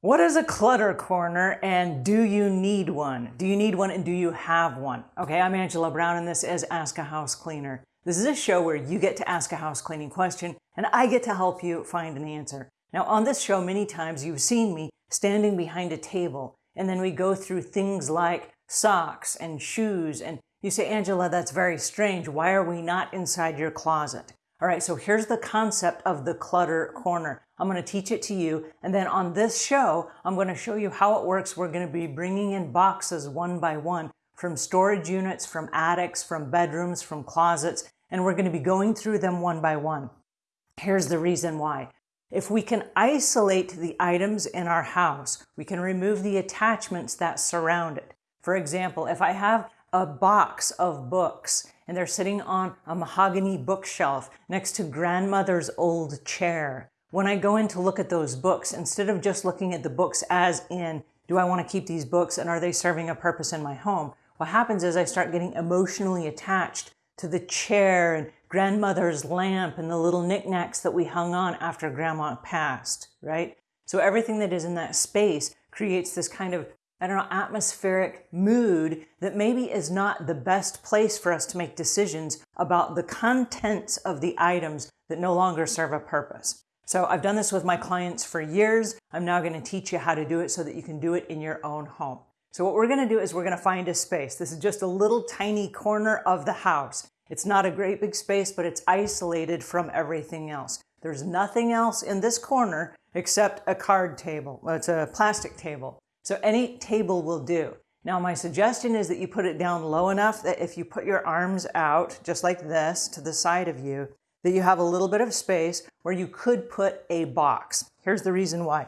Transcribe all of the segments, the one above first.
What is a clutter corner and do you need one? Do you need one and do you have one? Okay, I'm Angela Brown and this is Ask a House Cleaner. This is a show where you get to ask a house cleaning question and I get to help you find an answer. Now on this show, many times you've seen me standing behind a table and then we go through things like socks and shoes and you say, Angela, that's very strange. Why are we not inside your closet? All right, so here's the concept of the clutter corner. I'm going to teach it to you. And then on this show, I'm going to show you how it works. We're going to be bringing in boxes one by one from storage units, from attics, from bedrooms, from closets, and we're going to be going through them one by one. Here's the reason why. If we can isolate the items in our house, we can remove the attachments that surround it. For example, if I have a box of books and they're sitting on a mahogany bookshelf next to grandmother's old chair. When I go in to look at those books, instead of just looking at the books as in, do I want to keep these books and are they serving a purpose in my home? What happens is I start getting emotionally attached to the chair and grandmother's lamp and the little knickknacks that we hung on after grandma passed, right? So everything that is in that space creates this kind of I don't know, atmospheric mood that maybe is not the best place for us to make decisions about the contents of the items that no longer serve a purpose. So I've done this with my clients for years. I'm now going to teach you how to do it so that you can do it in your own home. So what we're going to do is we're going to find a space. This is just a little tiny corner of the house. It's not a great big space, but it's isolated from everything else. There's nothing else in this corner except a card table. Well, it's a plastic table. So any table will do. Now my suggestion is that you put it down low enough that if you put your arms out, just like this, to the side of you, that you have a little bit of space where you could put a box. Here's the reason why.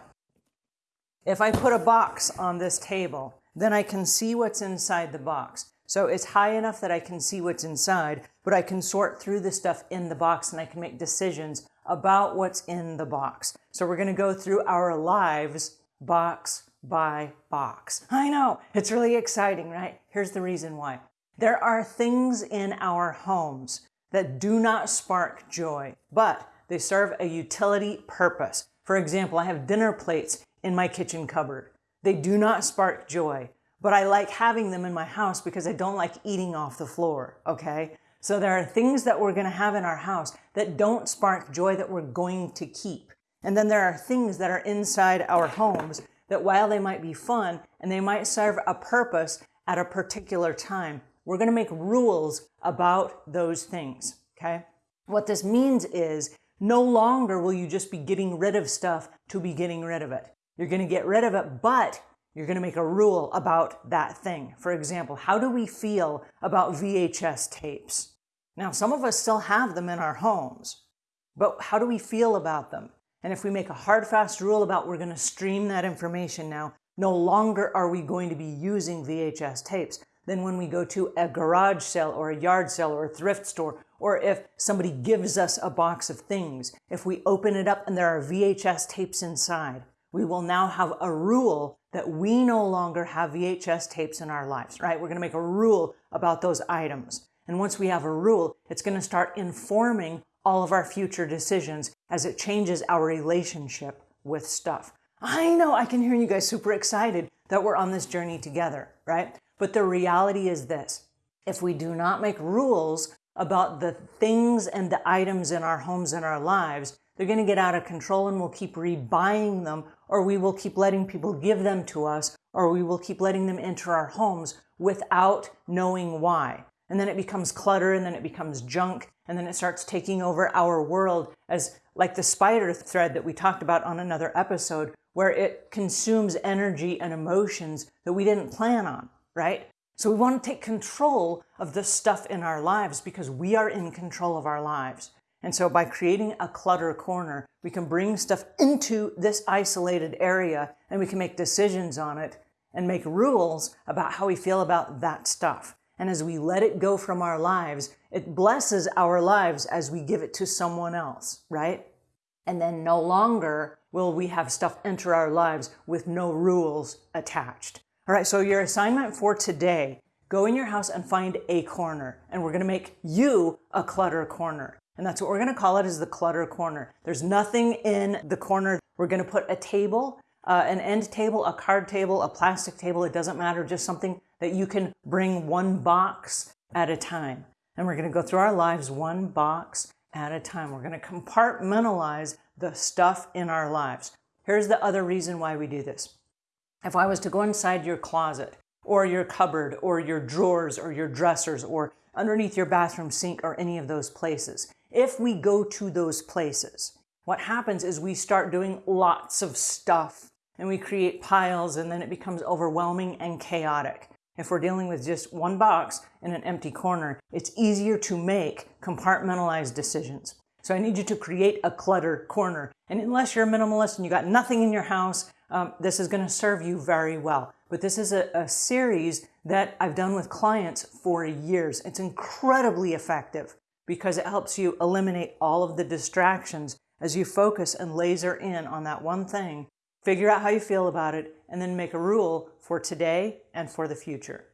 If I put a box on this table, then I can see what's inside the box. So it's high enough that I can see what's inside, but I can sort through the stuff in the box and I can make decisions about what's in the box. So we're gonna go through our lives box by box. I know, it's really exciting, right? Here's the reason why. There are things in our homes that do not spark joy, but they serve a utility purpose. For example, I have dinner plates in my kitchen cupboard. They do not spark joy, but I like having them in my house because I don't like eating off the floor, okay? So there are things that we're gonna have in our house that don't spark joy that we're going to keep. And then there are things that are inside our homes that while they might be fun and they might serve a purpose at a particular time, we're going to make rules about those things, okay? What this means is no longer will you just be getting rid of stuff to be getting rid of it. You're going to get rid of it, but you're going to make a rule about that thing. For example, how do we feel about VHS tapes? Now, some of us still have them in our homes, but how do we feel about them? And if we make a hard, fast rule about we're going to stream that information now, no longer are we going to be using VHS tapes. Then when we go to a garage sale or a yard sale or a thrift store, or if somebody gives us a box of things, if we open it up and there are VHS tapes inside, we will now have a rule that we no longer have VHS tapes in our lives, right? We're going to make a rule about those items. And once we have a rule, it's going to start informing all of our future decisions as it changes our relationship with stuff. I know I can hear you guys super excited that we're on this journey together, right? But the reality is this. If we do not make rules about the things and the items in our homes and our lives, they're going to get out of control and we'll keep rebuying them or we will keep letting people give them to us or we will keep letting them enter our homes without knowing why. And then it becomes clutter and then it becomes junk and then it starts taking over our world as like the spider thread that we talked about on another episode where it consumes energy and emotions that we didn't plan on, right? So we want to take control of the stuff in our lives because we are in control of our lives. And so by creating a clutter corner, we can bring stuff into this isolated area and we can make decisions on it and make rules about how we feel about that stuff. And as we let it go from our lives, it blesses our lives as we give it to someone else, right? And then no longer will we have stuff enter our lives with no rules attached. All right, so your assignment for today, go in your house and find a corner. And we're gonna make you a clutter corner. And that's what we're gonna call it is the clutter corner. There's nothing in the corner. We're gonna put a table, uh, an end table, a card table, a plastic table, it doesn't matter, just something that you can bring one box at a time. And we're going to go through our lives one box at a time. We're going to compartmentalize the stuff in our lives. Here's the other reason why we do this. If I was to go inside your closet or your cupboard or your drawers or your dressers or underneath your bathroom sink or any of those places, if we go to those places, what happens is we start doing lots of stuff and we create piles and then it becomes overwhelming and chaotic. If we're dealing with just one box in an empty corner, it's easier to make compartmentalized decisions. So I need you to create a clutter corner. And unless you're a minimalist and you got nothing in your house, um, this is going to serve you very well. But this is a, a series that I've done with clients for years. It's incredibly effective because it helps you eliminate all of the distractions as you focus and laser in on that one thing Figure out how you feel about it and then make a rule for today and for the future.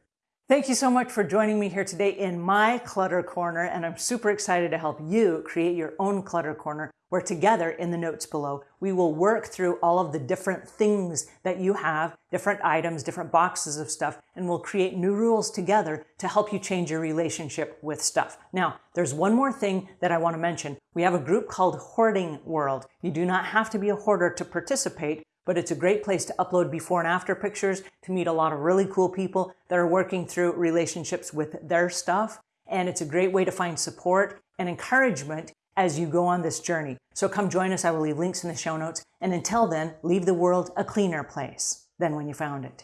Thank you so much for joining me here today in my Clutter Corner, and I'm super excited to help you create your own Clutter Corner where together in the notes below, we will work through all of the different things that you have, different items, different boxes of stuff, and we'll create new rules together to help you change your relationship with stuff. Now, there's one more thing that I want to mention. We have a group called Hoarding World. You do not have to be a hoarder to participate, but it's a great place to upload before and after pictures to meet a lot of really cool people that are working through relationships with their stuff. And it's a great way to find support and encouragement as you go on this journey. So come join us. I will leave links in the show notes. And until then, leave the world a cleaner place than when you found it.